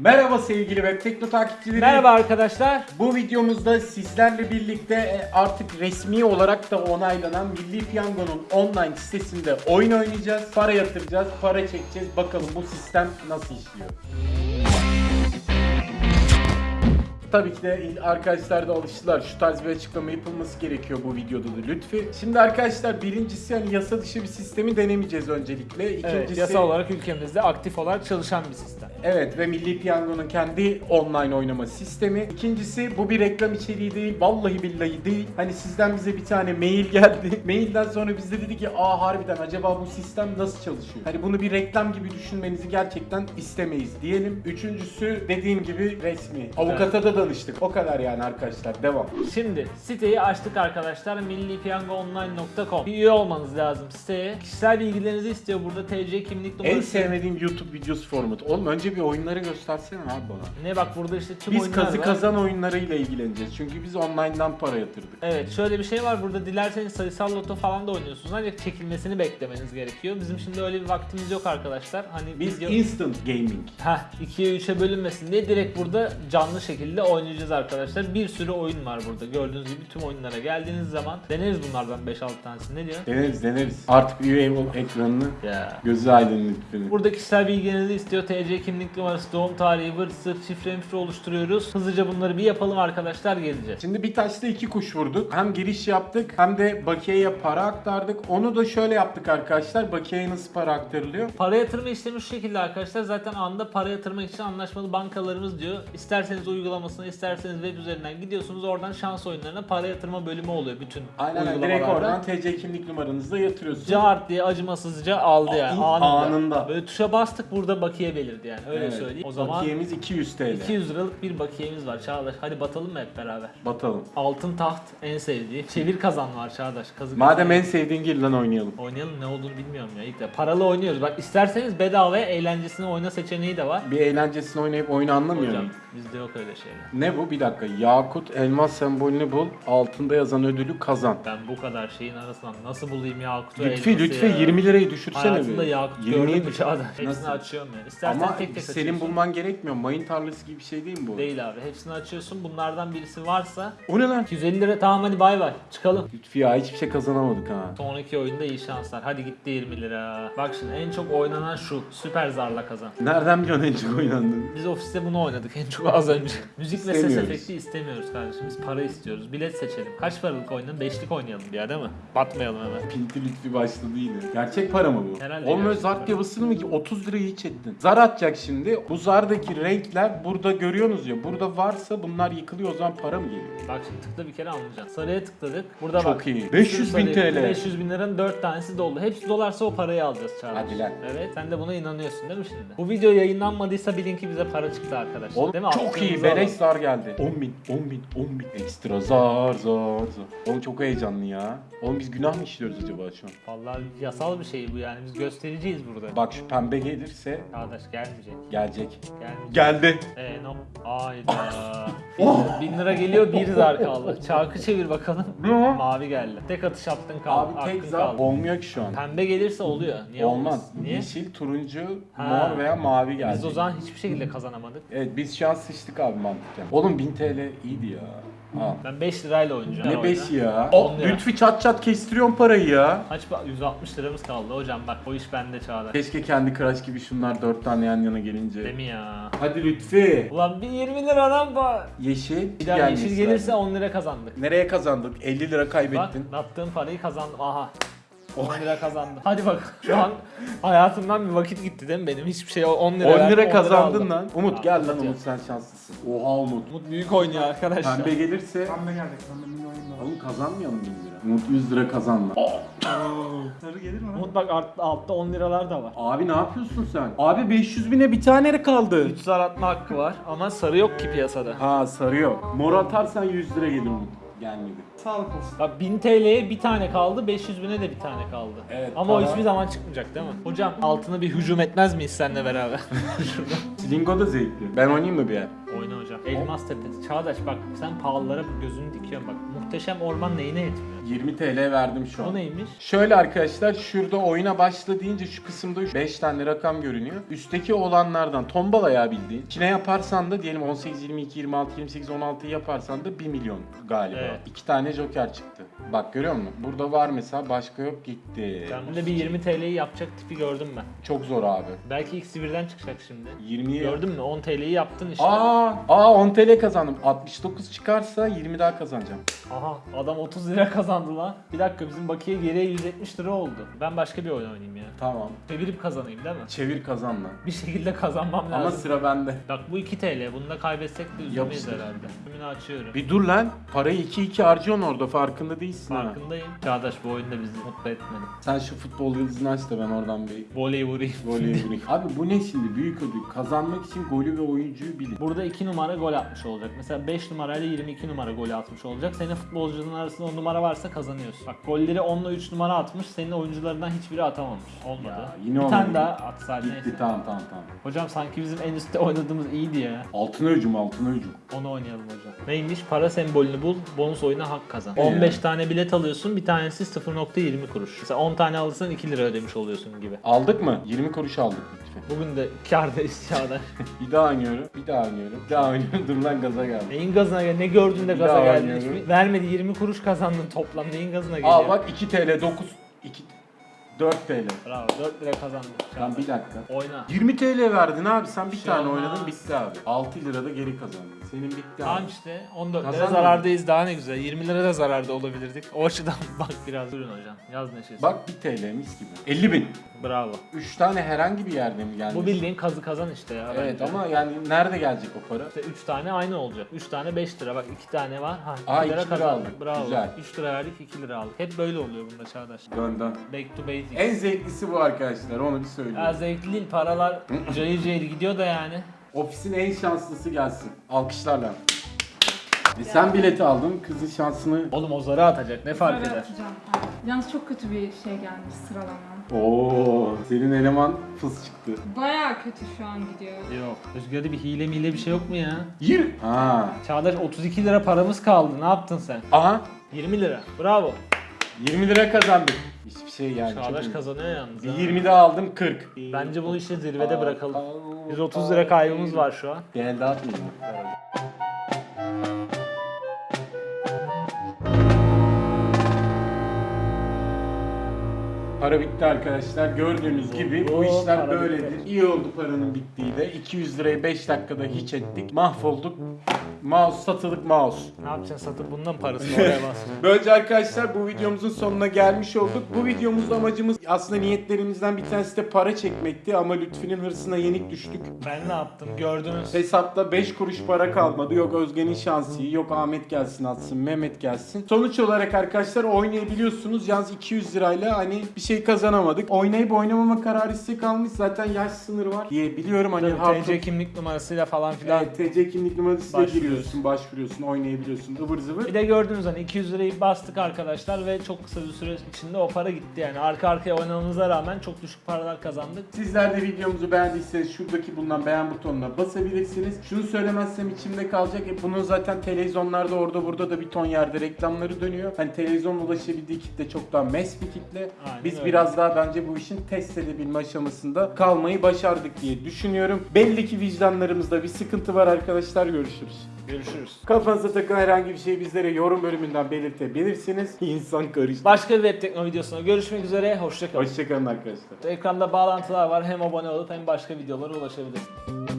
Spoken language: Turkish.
Merhaba sevgili web tekno takipçileri. Merhaba arkadaşlar. Bu videomuzda sizlerle birlikte e, artık resmi olarak da onaylanan Milli Piyango'nun online sitesinde oyun oynayacağız. Para yatıracağız, para çekeceğiz. Bakalım bu sistem nasıl işliyor. Tabii ki de arkadaşlar da alıştılar. Şu tarz bir açıklama yapılması gerekiyor bu videoda da lütfi. Şimdi arkadaşlar birincisi hani yasa dışı bir sistemi denemeyeceğiz öncelikle. İkincisi Evet, yasal olarak ülkemizde aktif olarak çalışan bir sistem. Evet ve Milli Piyango'nun kendi online oynama sistemi. İkincisi bu bir reklam içeriği değil. Vallahi billahi değil. Hani sizden bize bir tane mail geldi. Mailden sonra biz de dedi ki aa harbiden acaba bu sistem nasıl çalışıyor? Hani bunu bir reklam gibi düşünmenizi gerçekten istemeyiz diyelim. Üçüncüsü dediğim gibi resmi. Avukata da danıştık. O kadar yani arkadaşlar. Devam. Şimdi siteyi açtık arkadaşlar. millipiyangoonline.com Bir üye olmanız lazım siteye. Kişisel bilgilerinizi istiyor burada TC kimlik En numarası. sevmediğim YouTube videosu formatı. Oğlum önce bir oyunları göstersene abi bana. Ne bak burada işte tüm Biz oyunlar kazı var. kazan oyunlarıyla ilgileneceğiz. Çünkü biz online'dan para yatırdık. Evet şöyle bir şey var burada dilerseniz sayısal loto falan da oynuyorsunuz ancak çekilmesini beklemeniz gerekiyor. Bizim şimdi öyle bir vaktimiz yok arkadaşlar. Hani Biz video... instant gaming. Heh 2'ye 3'e bölünmesin diye direkt burada canlı şekilde oynayacağız arkadaşlar. Bir sürü oyun var burada. Gördüğünüz gibi tüm oyunlara geldiğiniz zaman deneriz bunlardan 5-6 tanesini. Ne diyor? Deneriz deneriz. Artık üye ekranını Ya. gözü aydın lütfen. Burada kişisel bilgilerinizi istiyor. TC kimlik numarası, doğum tarihi, vır sırt, şifre mifre oluşturuyoruz. Hızlıca bunları bir yapalım arkadaşlar geleceğiz. Şimdi bir taşla iki kuş vurduk. Hem giriş yaptık hem de bakiyeye para aktardık. Onu da şöyle yaptık arkadaşlar. Bakiyeye nasıl para aktarılıyor? Para yatırma işlemi şu şekilde arkadaşlar. Zaten anda para yatırmak için anlaşmalı bankalarımız diyor. İsterseniz uygulamasına, isterseniz web üzerinden gidiyorsunuz. Oradan şans oyunlarına para yatırma bölümü oluyor bütün Aynen uygulamalarda. direkt oradan TC kimlik numaranızla yatırıyorsun. Cart diye acımasızca aldı yani anında. anında. Böyle tuşa bastık burada bakiye belirdi yani öyle Evet. söyleyeyim. O zaman Bakiyemiz 200 TL. 200 liralık bir bakiyemiz var Çağdaş. Hadi batalım mı hep beraber? Batalım. Altın taht en sevdiği. Çevir kazan var Çağdaş. Kazı Madem en sevdiğin gir lan oynayalım. Oynayalım ne olduğunu bilmiyorum ya ilk de. Paralı oynuyoruz. Bak isterseniz bedava eğlencesine oyna seçeneği de var. Bir eğlencesini oynayıp oyunu anlamıyor Hocam? Bizde yok öyle şeyler. Ne bu? Bir dakika. Yakut elmas sembolünü bul. Altında yazan ödülü kazan. Ben bu kadar şeyin arasından nasıl bulayım Yakut'u Lütfi elması lütfi ya? 20 lirayı düşürsene Hayatımda bir. Yakut 20'yi gördüm mü düş- Çağdaş? Hepsini Nasıl? açıyorum yani. İstersen Ama tek tek senin açıyorsun. bulman gerekmiyor. Mayın tarlası gibi bir şey değil mi bu? Değil abi. Hepsini açıyorsun. Bunlardan birisi varsa O ne lan? 250 lira tamam hadi bay bay. Çıkalım. Lütfi ya hiçbir şey kazanamadık ha. Sonraki oyunda iyi şanslar. Hadi gitti 20 lira. Bak şimdi en çok oynanan şu. Süper zarla kazan. Nereden biliyorsun en çok oynandığını? Biz ofiste bunu oynadık en çok az önce. Müzik ve ses İstemiyoruz. efekti istemiyoruz kardeşim. Biz para istiyoruz. Bilet seçelim. Kaç paralık oynayalım? Beşlik oynayalım bir ya değil mi? Batmayalım hemen. Pinti Lütfi başladı yine. Gerçek para mı bu? Herhalde Oğlum gerçek zar para. yapısını mı ki 30 lirayı hiç ettin. Zar atacak şimdi. Bu zardaki renkler burada görüyorsunuz ya. Burada varsa bunlar yıkılıyor o zaman para mı geliyor? Bak şimdi tıkla bir kere anlayacaksın. Sarıya tıkladık. Burada Çok bak. iyi. bir 500 sürü bin TL. 500 bin liranın 4 tanesi doldu. Hepsi dolarsa o parayı alacağız Çağdaş. Hadi lan. Evet. Sen de buna inanıyorsun değil mi şimdi? Bu video yayınlanmadıysa bilin ki bize para çıktı arkadaşlar. Oğlum değil mi? Çok iyi. Beleş zar geldi. 10 bin, 10 bin, 10 bin. Ekstra zar, zar, zar. Oğlum çok heyecanlı ya. Oğlum biz günah mı işliyoruz acaba şu an? Vallahi yasal bir şey bu yani. Biz göstericiyiz burada. Bak şu pembe gelirse Çağdaş gelmeyecek. gelecek. Gelmeyecek. Geldi. Eee no. Hayda. oh. Bin lira geliyor bir zar kaldı. Çarkı çevir bakalım. Mavi geldi. Tek atış attın kaldı. Abi tek hakkın zar kaldı. olmuyor ki şu an. Pembe gelirse oluyor. Niye Olmaz. olmaz? Niye? Yeşil, turuncu, Ha. mor veya mavi. Biz o zaman hiçbir şekilde kazanamadık. Evet biz şu an sıçtık abi mantıken. Oğlum 1000 TL iyiydi ya. Al. Ben 5 lirayla oynayacağım. Ne oyunu. 5 ya? O lira. Lütfi çat çat kestiriyorsun parayı ya. Kaç pa- 160 liramız kaldı hocam bak o iş bende Çağdaş. Keşke kendi Crash gibi şunlar 4 tane yan yana gelince. Değil mi ya? Hadi Lütfi. Ulan bir 20 liradan ba. Yeşil. Bir daha gelmesi yeşil gelirse lazım. 10 lira kazandık. Nereye kazandık? 50 lira Bak kaybettin. attığım parayı kazandım. Aha. 10 lira kazandım. Hadi bak şu an hayatımdan bir vakit gitti değil mi benim? Hiçbir şey 10 lira 10 verdim, lira aldım. kazandın lan. Umut Ya, gel lan Umut sen şanslısın. Oha Umut. Umut büyük oynuyor arkadaşlar. Pembe gelirse Pembe geldi. Pembe oyun var. Oğlum kazanmayalım 1000 lira. Umut 100 lira kazanma. Sarı gelir mi lan? Umut bak alt- altta 10 liralar da var. Abi ne yapıyorsun sen? Abi 500 bine bir tane kaldı. 3 zar atma hakkı var ama sarı yok ki piyasada. Ha sarı yok. Mor atarsan 100 lira gelir Umut. Gelmedi. Sağlık olsun. Bak 1000 TL'ye bir tane kaldı, 500 bine de bir tane kaldı. Evet, Ama o para- hiçbir zaman çıkmayacak değil mi? Hocam altına bir hücum etmez miyiz seninle beraber? Slingo da zevkli. Ben oynayayım mı bir yer? Elmas tepesi. Çağdaş bak sen pahalılara gözünü dikiyorsun bak. Muhteşem orman neyine yetmiyor? 20 TL verdim şu O an. neymiş? Şöyle arkadaşlar şurada oyuna başla deyince şu kısımda 5 tane rakam görünüyor. Üstteki olanlardan tombala ya bildiğin. İçine yaparsan da diyelim 18, 22, 26, 28, 16'yı yaparsan da 1 milyon galiba. Evet. 2 tane joker çıktı. Bak görüyor musun? Burada var mesela başka yok gitti. Ben de bir 20 TL'yi yapacak tipi gördüm ben. Çok zor abi. Belki ikisi birden çıkacak şimdi. 20'ye Gördün mü? 10 TL'yi yaptın işte. Aa, aa 10 TL kazandım. 69 çıkarsa 20 daha kazanacağım. Aha adam 30 lira kazandı lan. Bir dakika bizim bakiye geriye 170 lira oldu. Ben başka bir oyun oynayayım ya. Tamam. Çevirip kazanayım değil mi? Çevir kazan lan. Bir şekilde kazanmam Ama lazım. sıra bende. Bak bu 2 TL. Bunu da kaybetsek de üzülmeyiz Yapıştır. herhalde. Tümünü açıyorum. Bir dur lan. Parayı 2-2 harcıyorsun orada farkında değilsin ha. Farkındayım. Çağdaş bu oyunda bizi mutlu etmedi. Sen şu futbol yıldızını aç da ben oradan bir Voley vurayım. voley vurayım. Abi bu ne şimdi? Büyük ödül. Kazanmak için golü ve oyuncuyu bilin. Burada 2 numara gol atmış olacak. Mesela 5 numarayla 22 numara gol atmış olacak. Senin futbolcunun arasında 10 numara varsa kazanıyorsun. Bak golleri 10 ile 3 numara atmış. Senin oyuncularından hiçbiri atamamış. Olmadı. Ya, yine bir olmadı. tane daha atsaydın Gitti neyse. tamam tamam tamam. Hocam sanki bizim en üstte oynadığımız iyiydi ya. Altına hücum altına hücum. Onu oynayalım hocam. Neymiş? Para sembolünü bul, bonus oyuna hak kazan. Ee? 15 tane bilet alıyorsun, bir tanesi 0.20 kuruş. Mesela 10 tane alırsan 2 lira ödemiş oluyorsun gibi. Aldık mı? 20 kuruş aldık lütfen. Bugün de kârdayız Çağdaş. Bir daha oynuyorum. Bir daha oynuyorum. Bir daha oynuyorum. Dur lan gaza geldim. Neyin gazına gel? Ne gördün de gaza geldin? Vermedi 20 kuruş kazandın toplam. Neyin gazına geliyor? Al bak 2 TL 9 2 4 TL. Bravo 4 lira kazandın. Lan bir dakika. Oyna. 20 TL verdin abi sen bir Şey tane olmaz. oynadın bitti abi. 6 lira da geri kazandın. Senin bitti Tamam abi. işte 14 lira zarardayız daha ne güzel. 20 lira da zararda olabilirdik. O açıdan bak biraz durun hocam. Yaz neşesi. Bak 1 TL mis gibi. 50 bin. Bravo. 3 tane herhangi bir yerde mi geldi? Bu bildiğin kazı kazan işte ya. Evet bence. ama yani nerede gelecek o para? İşte 3 tane aynı olacak. 3 tane 5 lira. Bak 2 tane var. Ha, 2 Aa, lira iki lira kazandık. aldık. Bravo. Güzel. 3 lira verdik 2 lira aldık. Hep böyle oluyor bunda Çağdaş. Dön dön. Back to basics. En zevklisi bu arkadaşlar onu bir söyleyeyim. Ya zevkli değil paralar cayır cayır gidiyor da yani. Ofisin en şanslısı gelsin. Alkışlarla. E sen bileti aldın, kızın şansını... Oğlum o zarı atacak ne fark Böyle eder? atacağım. Aynen. Yalnız çok kötü bir şey gelmiş sıralama. Oo, senin eleman fıs çıktı. Baya kötü şu an gidiyor. Yok. Rüzgar'da bir hile mile bir şey yok mu ya? Yir. Ha. Çağdaş 32 lira paramız kaldı. Ne yaptın sen? Aha. 20 lira. Bravo. 20 lira kazandık. Hiçbir şey yani. Çağdaş kazanıyor yalnız. ha. 20 daha aldım 40. Bence bunu işte zirvede bırakalım. Aa, 130 lira kaybımız var şu an. Değer dağıtmayayım. Para bitti arkadaşlar. Gördüğünüz gibi bu işler böyledir. İyi oldu paranın bittiği de. 200 lirayı 5 dakikada hiç ettik. Mahvolduk. Mouse satılık mouse. Ne yapacaksın satıp bundan parasını oraya bas. Böylece arkadaşlar bu videomuzun sonuna gelmiş olduk. Bu videomuzda amacımız aslında niyetlerimizden bir tanesi de para çekmekti ama Lütfü'nün hırsına yenik düştük. Ben ne yaptım gördünüz. Hesapta 5 kuruş para kalmadı. Yok Özge'nin şansı, yok Ahmet gelsin atsın, Mehmet gelsin. Sonuç olarak arkadaşlar oynayabiliyorsunuz. Yalnız 200 lirayla hani bir şey kazanamadık. Oynayıp oynamama kararı size kalmış. Zaten yaş sınırı var diye biliyorum. Hani Tabii TC kimlik numarasıyla falan filan. Evet, TC kimlik numarasıyla Başvuruyorsun. giriyorsun, başvuruyorsun, oynayabiliyorsun. ıvır zıvır. Bir de gördünüz hani 200 lirayı bastık arkadaşlar ve çok kısa bir süre içinde o para gitti yani. Arka arkaya oynamamıza rağmen çok düşük paralar kazandık. Sizler de videomuzu beğendiyseniz şuradaki bulunan beğen butonuna basabilirsiniz. Şunu söylemezsem içimde kalacak. E bunun zaten televizyonlarda orada burada da bir ton yerde reklamları dönüyor. Hani televizyon ulaşabildiği kitle çok daha mes bir kitle. Aynen Biz öyle. Biraz daha bence bu işin test edebilme aşamasında kalmayı başardık diye düşünüyorum. Belli ki vicdanlarımızda bir sıkıntı var arkadaşlar. Görüşürüz. Görüşürüz. Kafanıza takılan herhangi bir şey bizlere yorum bölümünden belirtebilirsiniz. İnsan karıştı. Başka bir web tekno videosuna görüşmek üzere. Hoşçakalın. Hoşçakalın arkadaşlar. Ekranda bağlantılar var. Hem abone olup hem başka videolara ulaşabilirsiniz.